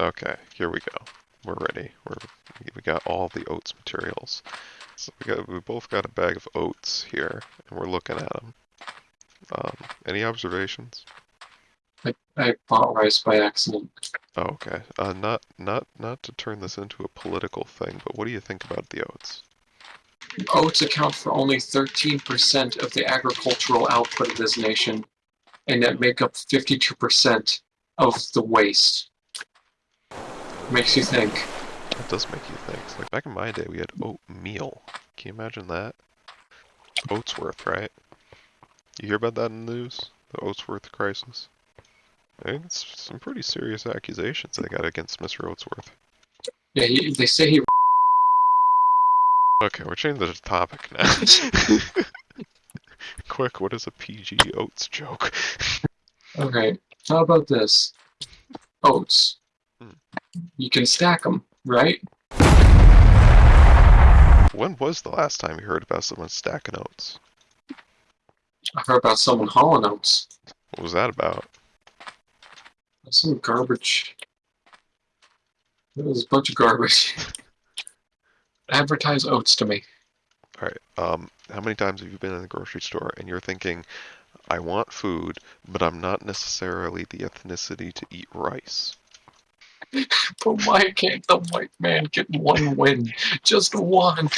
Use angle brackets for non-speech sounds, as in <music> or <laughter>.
Okay, here we go. We're ready. We're we got all the oats materials. So we got we both got a bag of oats here, and we're looking at them. Um, any observations? I, I bought rice by accident. Oh, okay. Uh, not not not to turn this into a political thing, but what do you think about the oats? Oats account for only 13% of the agricultural output of this nation, and that make up 52% of the waste. Makes you think. That does make you think. It's like back in my day, we had oatmeal. Can you imagine that? Oatsworth, right? You hear about that in the news? The Oatsworth crisis? I think it's some pretty serious accusations they got against Mr. Oatsworth. Yeah, he, they say he. Okay, we're changing the topic now. <laughs> <laughs> Quick, what is a PG oats joke? <laughs> Okay, how about this? Oats. You can stack them, right? When was the last time you heard about someone stacking oats? I heard about someone hauling oats. What was that about? Some garbage. It was a bunch of garbage. <laughs> Advertise oats to me. Alright, um, how many times have you been in the grocery store and you're thinking, I want food, but I'm not necessarily the ethnicity to eat rice? But why can't the white man get one win? Just one.